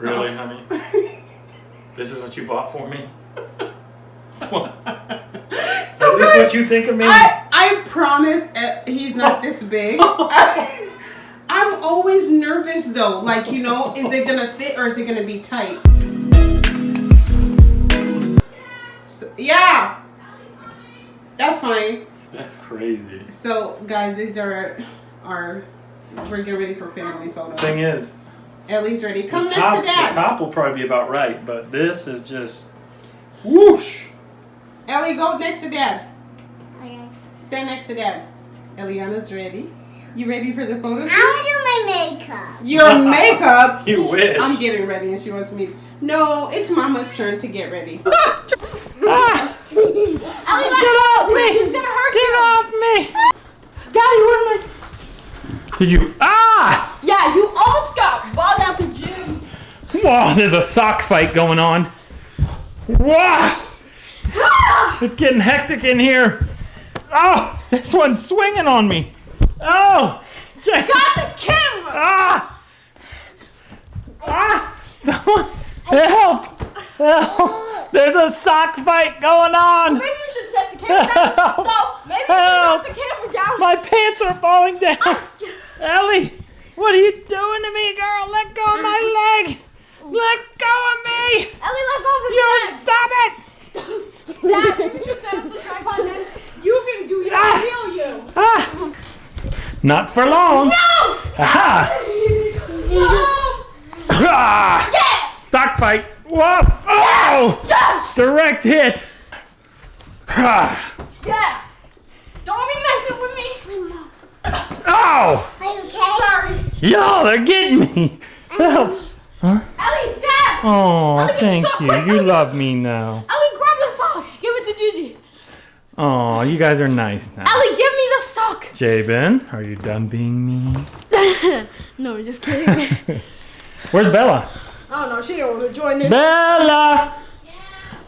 Really, honey? this is what you bought for me? What? is this what you think of me? I, I promise uh, he's not this big. I'm always nervous though. Like, you know, is it gonna fit or is it gonna be tight? So, yeah. That's fine. That's crazy. So, guys, these are our. We're getting ready for family photos. Thing is, Ellie's ready. Come the next top, to dad. the top will probably be about right, but this is just whoosh. Ellie, go next to dad. Okay. Stand next to dad. Eliana's ready. You ready for the photo shoot? I want to do my makeup. Your makeup. You wish. I'm getting ready and she wants me. No, it's mama's turn to get ready. Ah, Ellie, get off me! He's gonna hurt Get you. off me! Daddy, where am Did you? Ah! Whoa! There's a sock fight going on. Wow! It's getting hectic in here. Oh, this one's swinging on me. Oh! Got the camera. Ah! Ah! Someone help! Help! There's a sock fight going on. Maybe you should set the camera down. So maybe you should set the camera down. My pants are falling down. Ellie, what are you doing to me, girl? Let go of my leg. Let go of me. Ellie, let go of his You neck. stop it. Dad, maybe you should set up the tripod then. You're gonna do your Ah. real you. Ah! Not for long. No! Aha! No! Ah! Yeah! Sock fight. Whoa! Oh! Yes! Direct hit. Ah! Yeah! Don't be messing with me. Oh! Are you okay? Sorry. Yo, they're getting me. Help. Huh? Ellie, Dad! Oh, Ellie, thank you. quick. You Ellie, love me now. Ellie, grab the sock. Give it to Gigi. Oh, you guys are nice now. Ellie, give me the sock. Javen, are you done being mean? no, I'm just kidding. Where's Bella? I don't know. She don't want to join in. Bella!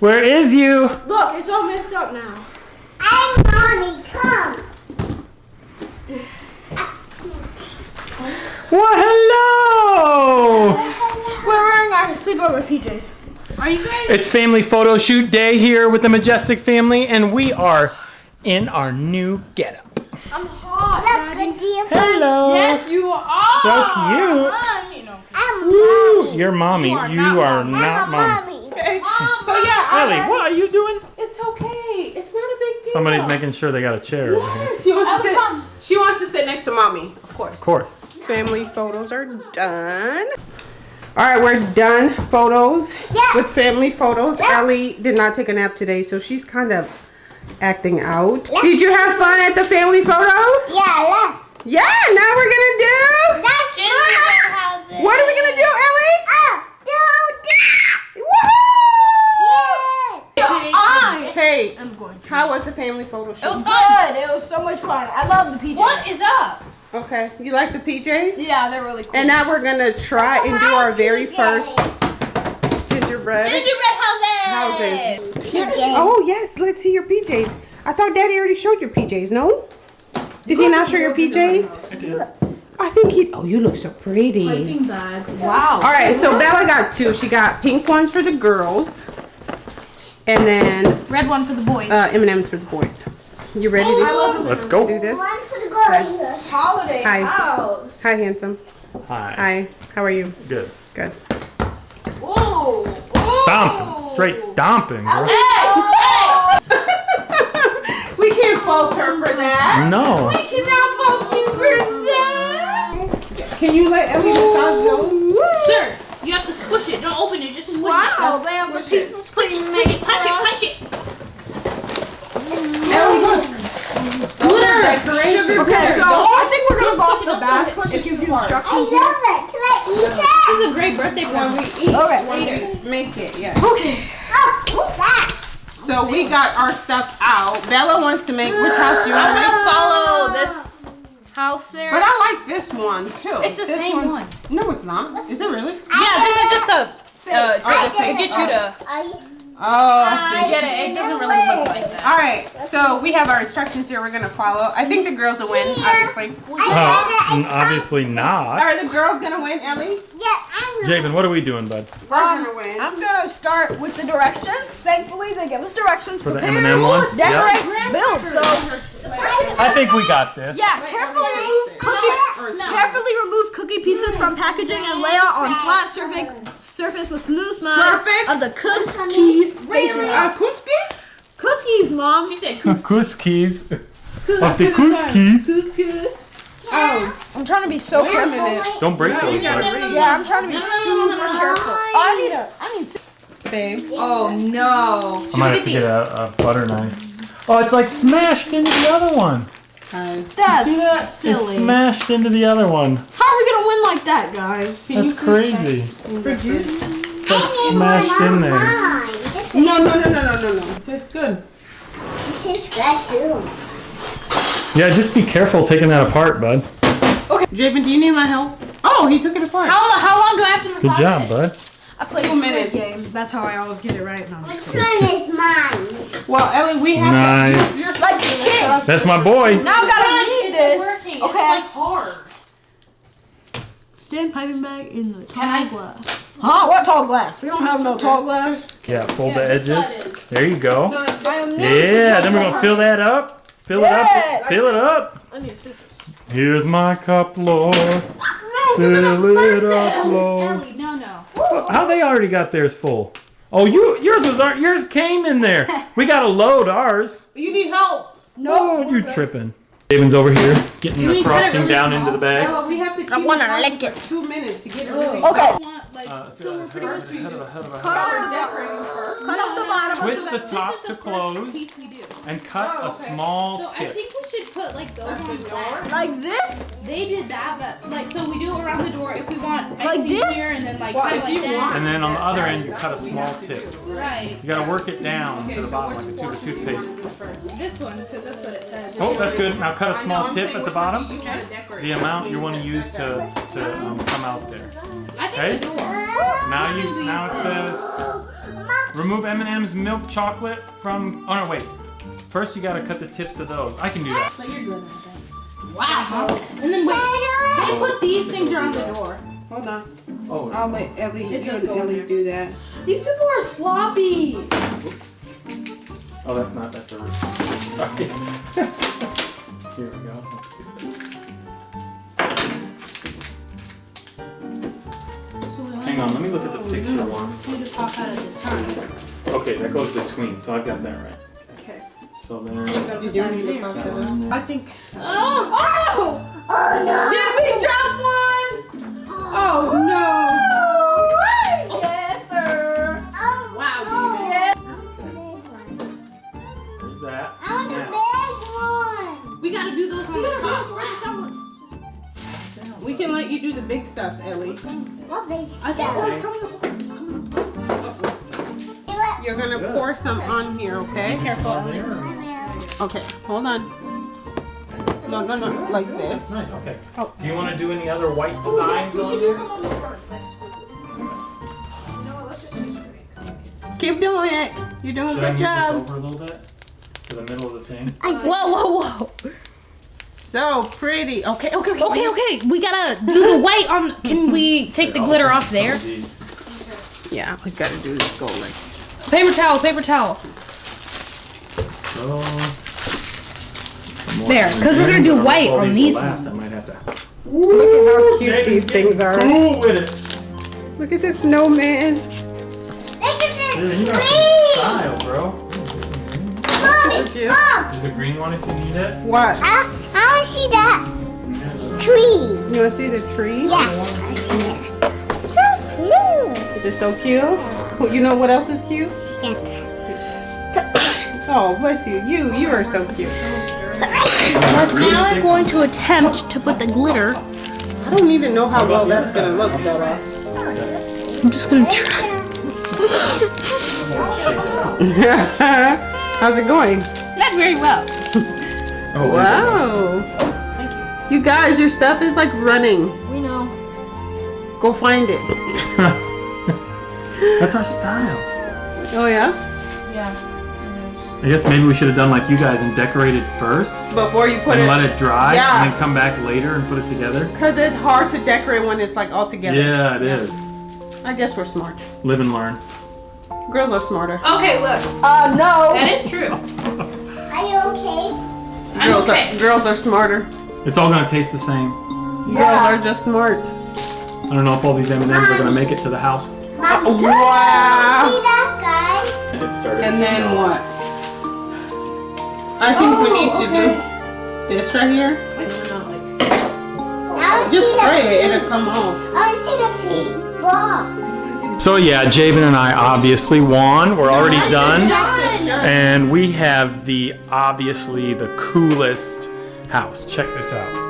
Where is you? Look, it's all messed up now. I'm mommy, come. Well, hello! We're wearing our sleepover PJs. Are you guys? It's family photo shoot day here with the Majestic family, and we are in our new getup. I'm hot, Look, Daddy. good. Hello! Yes, you are. So cute. You know. I'm Woo! mommy. You're mommy. You are You not are mommy. not I'm mom. mommy. Okay. Mom, So yeah, Ellie, what are you doing? It's okay. It's not a big deal. Somebody's making sure they got a chair over here. Yes, she wants to sit. come. She wants to sit next to mommy, of course. Of course. Family photos are done. All right, we're done photos Yeah. with family photos. Yeah. Ellie did not take a nap today, so she's kind of acting out. Yeah. Did you have fun at the family photos? Yeah, look. Yeah. Now we're gonna do. That's mom. What are we gonna do, Ellie? Oh, do this. Woohoo! Yes. I Hey, am going to. how was the family photo shoot? It was good. It was so much fun. I love the PJs. What is up? Okay. You like the PJs? Yeah, they're really cool. And now we're gonna try and do our very first gingerbread Gingerbread houses. houses. PJs. Oh yes, let's see your PJs. I thought Daddy already showed your PJs. No? Did he not show your PJs? I did. I think he. Oh, you look so pretty. Piping bag. wow. All right, so Bella got two. She got pink ones for the girls, and then Red one for the boys. uh, M&M's for the boys. You ready to oh, Let's go. do this? One for the girls. Holiday Hi. house. Hi, handsome. Hi. Hi. How are you? Good. Good. Ooh. Ooh. Stomping. Straight stomping, girl. Hey. we can't fault her for that. No. We cannot fault you for that. Can you let Ellie massage those? Sir, you have to squish it. Don't open it. Just squish Wow, it. they have a Squish piece it. of Squish it. screen Squish it. Punch it. Punch it. Ellie, look. Glitter. Sugar Okay, glitter. so I think we're gonna go off the don't back. it, It gives you hard. I instructions love it. Can I eat it? This is a great birthday When present. we eat, Okay. Later. make it, yeah. Okay. Oh, what's that? So we got our stuff out. Bella wants to make. Which house do you I'm want to make? follow this house there. But I like this one too. It's the This same one. No, it's not. Is it really? yeah, this is just a uh, I to, to get you to. I Oh, I see. Get it? It doesn't really look like that. All right, so we have our instructions here. We're gonna follow. I think the girls will win, obviously. N- obviously not. Are the girls gonna win, Ellie? Yeah, I'm Javen, what are we doing, bud? We're Um, gonna win. I'm gonna start with the directions. Thankfully, they give us directions. For the Prepare, M&M one? Decorate, build. So, I think we got this. yeah, carefully remove cookie. Carefully remove cookie pieces from packaging and lay out on flat surface surface with smooth smiles Perfect. of the cookies. facing Uh, up. Cookies, mom. She said couscous. Couscous. Of the couscous. Couscous. Oh, I'm trying to be so wait a careful. minute, Don't break those, No, no, bud. no, no, Yeah, I'm trying to be No, no, no, no, super no, no. careful. Oh, I need a. I need. babe. Oh no. I might have to get a, a butter knife. Oh, it's like smashed into the other one. Uh, That's See that? It's smashed into the other one. How are we gonna win like that, guys? That's crazy. It's like one smashed in there. mine. This no, no, no, no, no, no, no. Tastes good. It tastes good too. Yeah, just be careful taking that apart, bud. Okay. Javen, do you need my help? Oh, he took it apart. How, how long do I have to massage it? Good job, it? bud. I play Two a Squid minutes. Game. That's how I always get it right. No, I'm Which one is mine? Well, Ellie, we have Nice. to. You're, Like the kid. That's my boy. Now I gotta It's read this. working. Okay. It's like hard. Stand piping bag in the tall Can I- glass. Huh? What tall glass? We don't have no tall glass. Yeah, fold Yeah, the edges. side. There you go. I am new to Yeah, then we're gonna fill that up. Fill it up. Fill it up. I need scissors. Here's my cup, Lord. No, Fill it up, Lord. Ellie, no, no. How they already got theirs full? Oh, you yours was our- yours came in there. We gotta load ours. you need help. Oh, you good. tripping? David's over here getting Can the we cut it frosting really down small? into the bag. Ella, we have to keep I wanna it lick it. two minutes to get oh. everything. Okay. I want, like, Uh, so we're pretty much Cut off the, cut off the bottom Twist of the the top This is to the first close piece we do. and cut Oh, a small So I tip. think we should put like those on that. Like this? They did that, but like so we do it around the door if we want Like this? here and then like Well, kind you like that. want. And then on the other end, you cut a small tip. Right. You gotta work it down to the bottom like a tube of toothpaste. This one because that's what it says. Oh, that's good. Now cut a small tip at the bottom. You want to decorate. The amount you want to use to to um, come out there. I think Okay. the door. Now you now it says remove M&M's milk chocolate from. Oh no, wait. First you gotta cut the tips of those. I can do that. Wow. And then wait. They put these things around the door. Hold on. Oh. I'll let Ellie, It you does and go in Ellie do that. These people are sloppy. Oh, that's not. That's a. Sorry. Here we go. Hang on. Let me look at the picture once. See the pop out at the time. Okay, that goes between. So I've got that right. Okay. So then. Did you need to cut that up? I think. Uh, oh! Oh! Oh no. Did we drop one? Oh no! We can let you do the big stuff, Ellie. What big I think stuff? it's coming up. You're gonna Good. pour some on here, okay? Careful. Okay, hold on. No, no, no, like That's this. nice. Okay. Oh. Do you want to do any other white oh, designs on there? Keep doing it. You're doing a Should I good move this job. over a little bit to the middle of the thing? Whoa, whoa, whoa. So pretty. Okay, okay, okay. Okay, okay. We gotta do the white on. Can we take the glitter off there? Yeah, we gotta do this gold. Like. Paper towel, paper towel. There, cause we're gonna do white on these Last, I might have to. Look at how cute Jaden's these things are. Cool with it. Look at this snowman. Look at this Mom, you. Mom, There's a green one if you need it. What? I, I want to see that tree. You wanna see the tree? Yeah, I see it. So cute. Is it so cute? You know what else is cute? Yeah. Oh, bless you. You, you are so cute. Now I'm going to attempt to put the glitter. I don't even know how well that's gonna look, Bella. Oh. I'm just gonna try. How's it going? Not very well. Oh, Wow. Thank you. You guys, your stuff is like running. We know. Go find it. That's our style. Oh yeah? Yeah. I guess maybe we should have done like you guys and decorated first Before you put and it, let it dry Yeah. and then come back later and put it together. because it's hard to decorate when it's like all together. Yeah, it is. I guess we're smart. Live and learn. Girls are smarter. Okay, look. Uh, no. That is true. Are you okay? I'm Girls okay. are girls are smarter. It's all gonna taste the same. Girls are just smart. I don't know if all these M&Ms are gonna make it to the house. Mommy, Wow. see that guy? It started And then what? I think we need to do this right here. I want to Just see the spray it, pink. it'll come off. I want to see the pink box. So yeah, Javen and I obviously won. We're already done. And we have the obviously the coolest house. Check this out.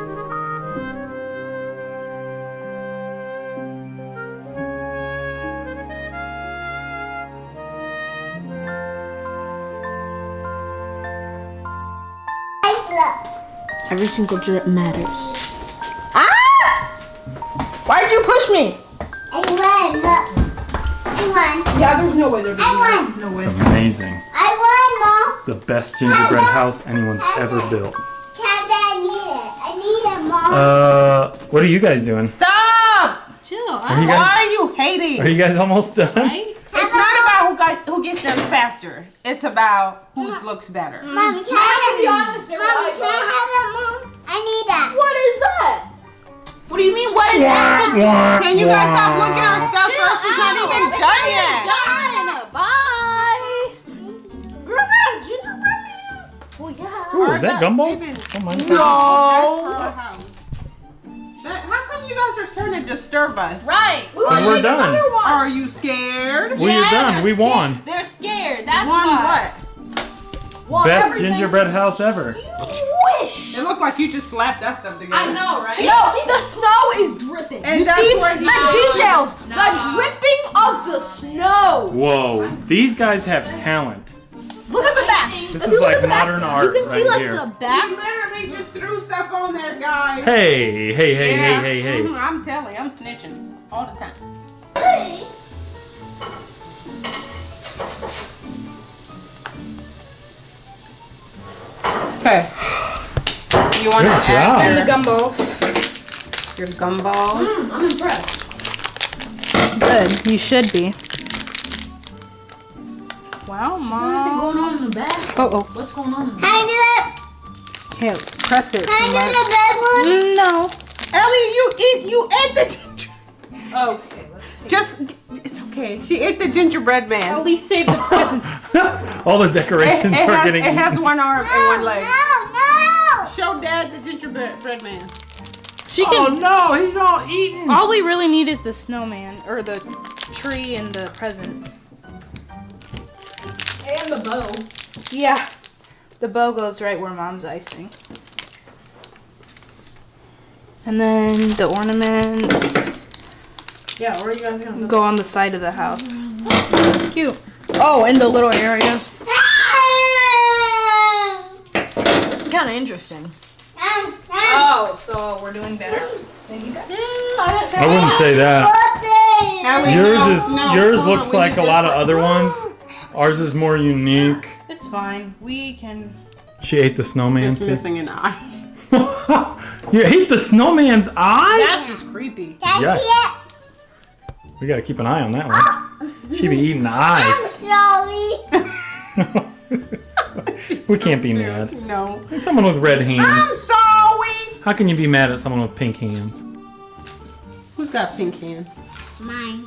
Every single drip matters. Ah! Why'd you push me? I won, look. I won. Yeah, there's no way they're going I won. No way. It's amazing. I won, Mom. It's the best gingerbread house anyone's ever built. Mom. Can't I need it? I need it, Mom. Uh, what are you guys doing? Stop! Chill. Are you Why are you hating? are you guys almost done? Right? It's not about who got, who gets them faster. It's about whose looks better. Mom, can I be have honest, Mom, can I have it, Mom? I need that. What is that? What do you mean? What is that? Wah, Can you guys stop looking at our stuff first? It's not even done yet. Done. Bye. We're a gingerbread man. Well, yeah. Ooh, is that gumballs? Javen. Oh No. That's her house. That- How come you guys are starting to disturb us? Right. Ooh, And we're done. Are you scared? Well, you're Yeah, done. We scared. won. They're scared. That's Won why. what? Best gingerbread house ever. You Wish. It looked like you just slapped that stuff together. I know, right? No, the snow is dripping. And you that's see where the the- details, No. the dripping of the snow. Whoa, these guys have talent. Look at the back. This is like at the back, modern art You can see right like here. the back. You literally just threw stuff on there, guys. Hey, hey, hey, Yeah. hey, hey, hey. Mhm, I'm telling, I'm snitching all the time. Okay. You want to Good job. add The gumballs. your gumballs? Mm, I'm impressed. Good. You should be. Wow, Anything mom. going on in the back? Oh, oh. What's going on? In the Can I do it? Okay, let's press it. Can I do the big one? No. Ellie, you eat, you ate the ginger. Okay, let's take Just, it's okay. She ate the gingerbread man. At least save the presents. All the decorations it are has, getting. it has one arm and one leg. No, no. Show Dad the gingerbread man. She oh, can. Oh no, he's all eaten. All we really need is the snowman or the tree and the presents. And the bow. Yeah. The bow goes right where mom's icing. And then the ornaments Yeah, where are you guys gonna go on the side of the house. It's cute. Oh, in the little areas. This is kind of interesting. Oh, so we're doing better than you guys? I wouldn't say that. Yours no, is no, yours hold looks like a lot of other ones. Ours is more unique. It's fine. We can. She ate the snowman It's too. missing an eye. you ate the snowman's eye? That's just creepy. Can I Yeah. see it? We gotta keep an eye on that one. She'd be eating the eyes. I'm sorry. we can't be mad. No. Someone with red hands. I'm sorry. How can you be mad at someone with pink hands? Who's got pink hands? Mine.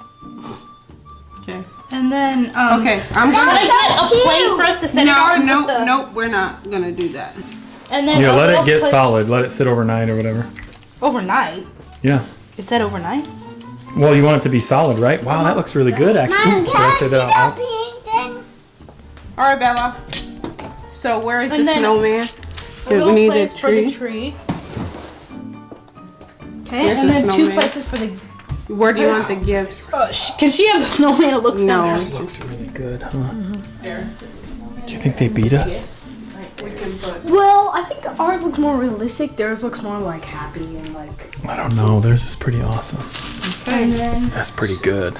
Okay. And then, um. Okay, I'm gonna. Get a cute. plate for us to set it No, on? no, the, nope. We're not gonna do that. And then Yeah, a let it get plate- solid. Let it sit overnight or whatever. Overnight. Yeah. It said overnight. Well, you want it to be solid, right? Wow, that looks really good, actually. Mom, can I I see that out the loud? pink thing? All right, Bella. So where is And the snowman? A we little need a place for the tree. tree. Okay, There's and the then two places for the. Where do you want the gifts? Uh, can she have the snowman? It looks No. fantastic. Looks really good, huh? There. Do you think they beat us? We can put. Well, I think ours looks more realistic. Theirs looks more like happy and like. I don't know. Theirs is pretty awesome. And then That's pretty good.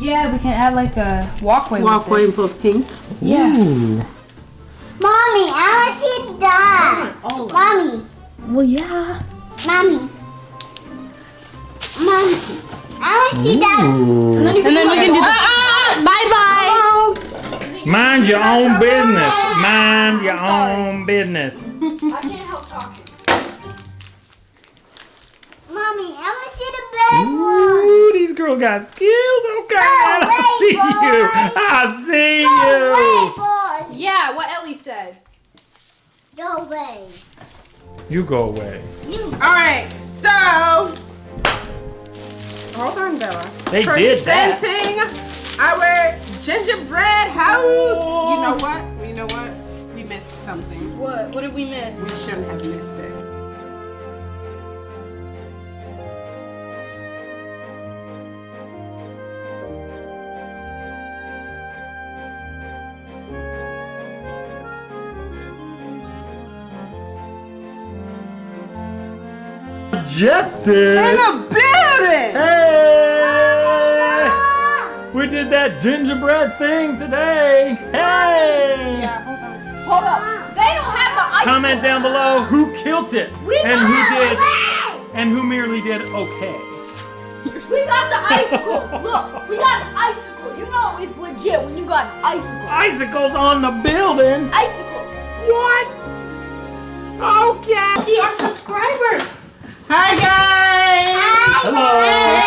Yeah, we can add like a walkway. Walkway with and this. put pink. Yeah. Mommy, I want to see that. All Mommy, Well, yeah. mommy, mommy, I want to see that. And then, And then we can do the. Ah, Bye bye. Mind your own business. Mind your own business. I can't help talking. Mommy, I want to see the big one. Ooh, these girls got skills. Okay, I wait, see you. I see Go you. away, boy. Yeah, what Ellie said. Go away. You go away. You. All right, so hold on, Bella. They did that. Presenting our gingerbread house. You know what? You know what? We missed something. What? What did we miss? We shouldn't have missed it. Justice. That gingerbread thing today. Hey! Yeah, hold on. Hold up. They don't have the ice. Comment down below who killed it We and got who did Away. and who merely did okay. We got the icicles. Look, we got an icicle. You know it's legit when you got an icicle. Icicles on the building. Icicle. What? Okay. See our subscribers. Hi guys. Hello. Hey guys.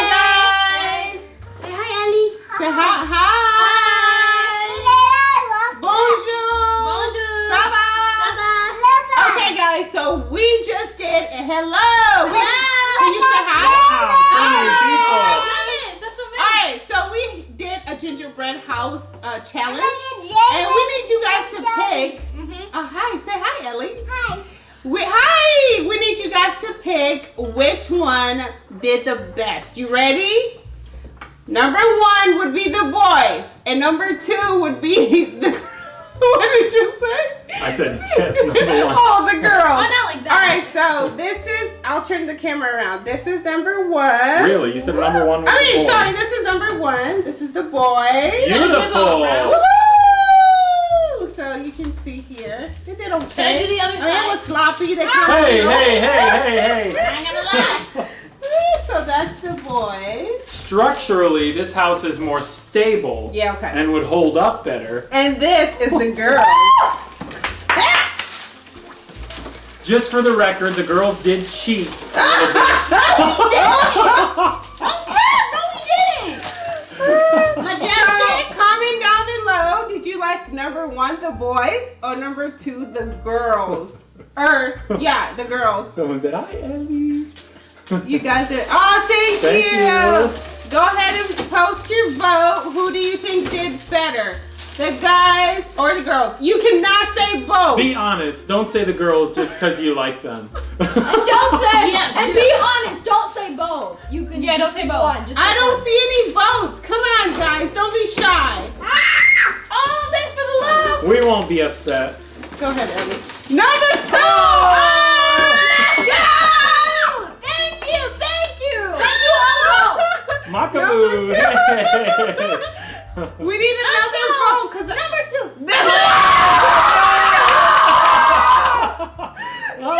Say hi, hi. Hi. Bonjour. Ça va? Okay, guys. So we just did a hello. Can you say hi? All right. So we did a gingerbread house uh, challenge, and we need you guys to pick. Oh, hi. Say hi, Ellie. Hi. We, hi! We need you guys to pick which one did the best. You ready? Number one would be the boys, and number two would be the. what did you say? I said yes, number one. Oh, the girls. Oh, not like that. All right, so this is. I'll turn the camera around. This is number one. Really? You said number one was I mean, the boys. sorry. This is number one. This is the boys. Beautiful. Woohoo! So you can see here, they did okay. Should I do the other I mean, it was sloppy. They Hey, hey, hey, hey, hey. I ain't gonna lie. So that's the boys. Structurally, this house is more stable Yeah, okay. and would hold up better. And this is the girls. Just for the record, the girls did cheat. Oh, no, we didn't. No, we didn't. Majestic, comment down below. Did you like number one, the boys, or number two, the girls? Or yeah, the girls. Someone said, hi, Ellie. You guys are. Oh, thank, Thank you. you. Go ahead and post your vote. Who do you think did better, the guys or the girls? You cannot say both. Be honest. Don't say the girls just because you like them. Don't say. Yes, and be honest. Don't say both. You can. Yeah, don't say both. One. Just I don't one. see any votes. Come on, guys. Don't be shy. Ah! Oh, thanks for the love. we won't be upset. Go ahead, Ellie. Number two. Oh, Macaboose. We need another vote because Number two. Oh.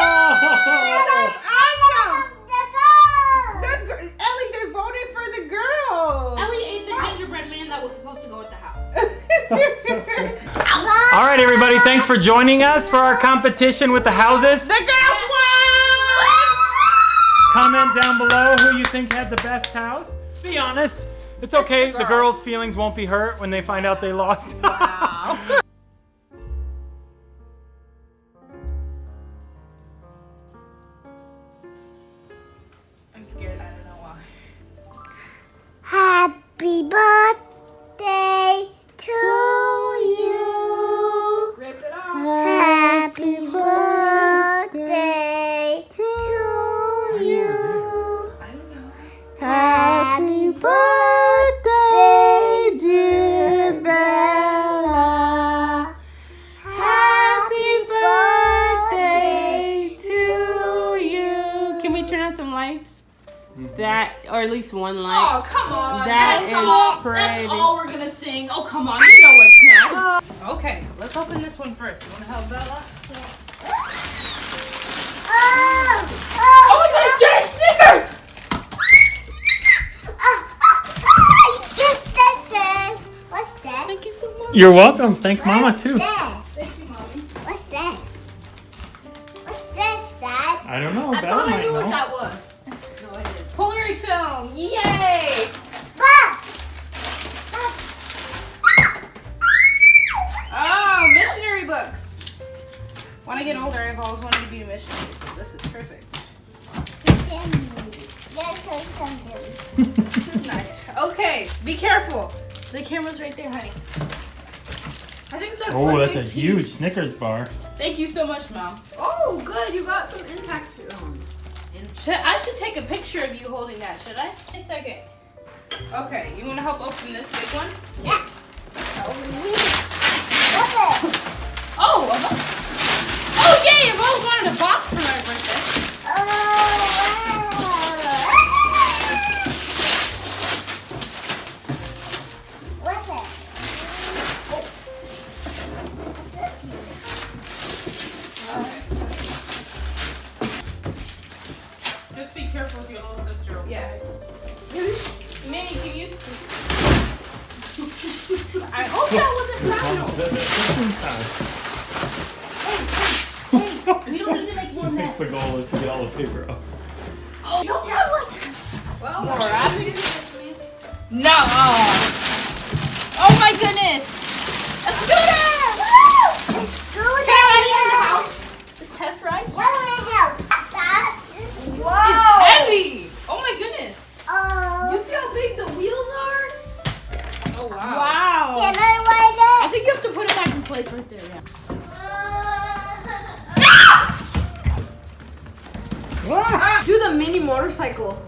The gir- Ellie, they voted for the girls. Ellie ate the gingerbread man that was supposed to go at the house. All right, everybody. Thanks for joining us for our competition with the houses. the girls won. Comment down below who you think had the best house. Be honest. It's okay. The girls' feelings won't be hurt when they find out they lost. Wow. I'm scared. I don't know why. Happy birthday to you. Rip it off. Birthday, dear Bella. Happy birthday to you. Can we turn on some lights? Mm-hmm. That or at least one Oh, like. come on. That that's is all, pretty. That's all we're gonna sing. Oh, come on. You know what's next. Oh. Okay, let's open this one first. You wanna help Bella? Oh, Oh You're welcome. Thank Mama too. This? Thank you, mommy. What's this? What's this, Dad? I don't know. I Bella thought I knew know. what that was. No, I didn't. Polaroid film. Yay! Box. Box. Oh, missionary books. When I get older, I've always wanted to be a missionary, so this is perfect. Let's say something. This is nice. Okay, be careful. The camera's right there, honey. I think it's like Oh, one that's a big huge. Snickers bar. Thank you so much, Mom. Oh, good. You got some impacts. Um, Should, I should take a picture of you holding that, should I? Wait a second. Okay, you want to help open this big one? Yeah. What's? Oh, a box. Oh, yay! I've always wanted a box for my birthday. That wasn't Mama brown. said that 15 times. We don't need to make more mess. the goal is to get all the paper up. Oh, no, that was... well, More? No! Oh my goodness! A scooter! Woo! It's Can I ride it in the good. house? Just test ride? What the hell? That's It's heavy! Oh my goodness! Oh. You see how big the wheels are? Oh wow. Wow. Can I ride I it? think you have to put it place right there, yeah. Ah! Do the mini motorcycle.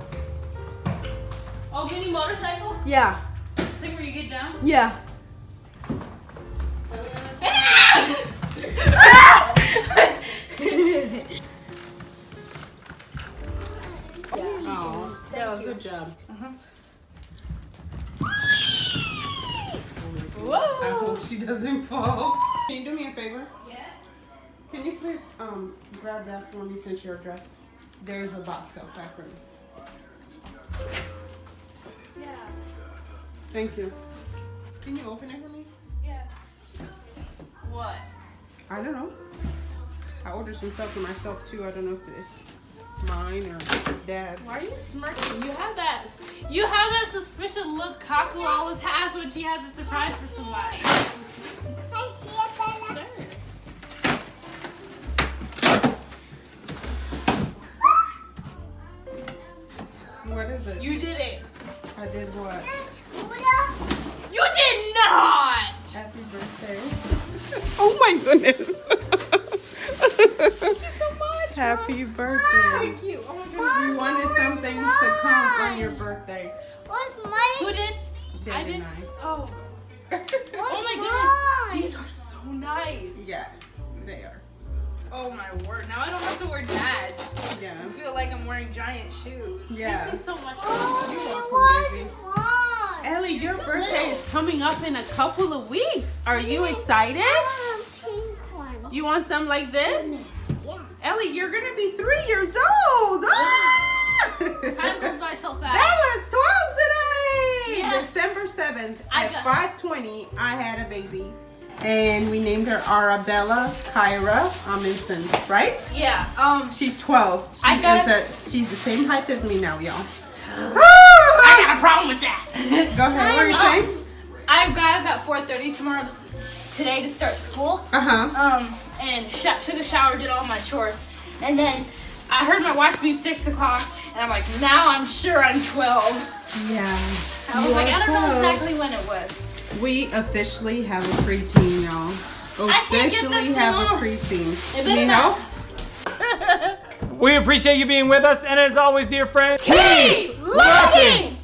Oh, mini motorcycle? Yeah. Thing where you get down? Yeah. Oh, yeah, good job. Uh-huh. I hope she doesn't fall. Can you do me a favor? Yes. Can you please um grab that for me since you're dressed? There's a box outside for me. Yeah. Thank you. Can you open it for me? Yeah. What? I don't know. I ordered some stuff for myself too. I don't know if it's mine or dad's. Why are you smirking? You have that. You have that suspicious look Kaku always has when she has a surprise for somebody. I see it, Bella. What is it? You did it. I did what? You did not. Happy birthday. oh my goodness. Thank you so much. Happy birthday. Up in a couple of weeks. Are you excited? I want pink one. You want some like this? Yeah. Ellie, you're gonna be three years old. Ah! Time goes by so fast. Bella's 12 today. Yeah. December 7th at 5:20. I had a baby, and we named her Arabella Kyra Amundsen. Right? Yeah. Um. She's 12. She I got- a, she's the same height as me now, y'all. I got a problem with that. Go ahead. What are you saying? I've got up at 4:30 tomorrow to, today to start school. Uh huh. Um, and sh- took a shower, did all my chores, and then I heard my watch beep six o'clock, and I'm like, now I'm sure I'm 12. Yeah. I was You like, are I don't know exactly when it was. We officially have a preteen, y'all. I can't get this Officially have a on. preteen. It better Need not- help? We appreciate you being with us, and as always, dear friends, Keep looking